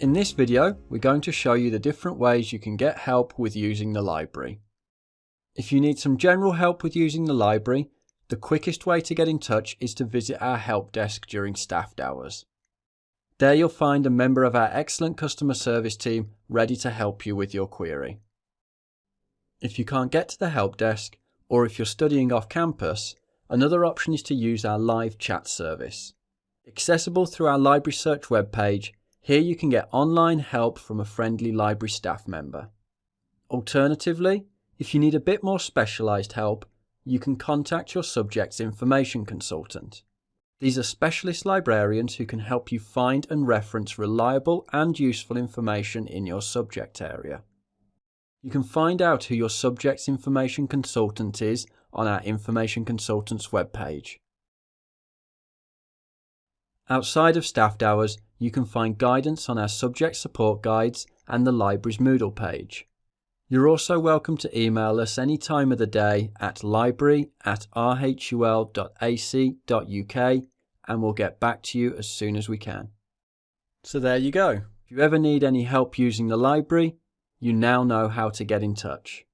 In this video, we're going to show you the different ways you can get help with using the library. If you need some general help with using the library, the quickest way to get in touch is to visit our help desk during staffed hours. There you'll find a member of our excellent customer service team ready to help you with your query. If you can't get to the help desk, or if you're studying off campus, another option is to use our live chat service. Accessible through our Library Search webpage, here you can get online help from a friendly library staff member. Alternatively, if you need a bit more specialised help, you can contact your subject's information consultant. These are specialist librarians who can help you find and reference reliable and useful information in your subject area. You can find out who your subject's information consultant is on our Information Consultants webpage. Outside of staffed hours, you can find guidance on our subject support guides and the library's Moodle page. You're also welcome to email us any time of the day at library at rhul.ac.uk and we'll get back to you as soon as we can. So there you go. If you ever need any help using the library, you now know how to get in touch.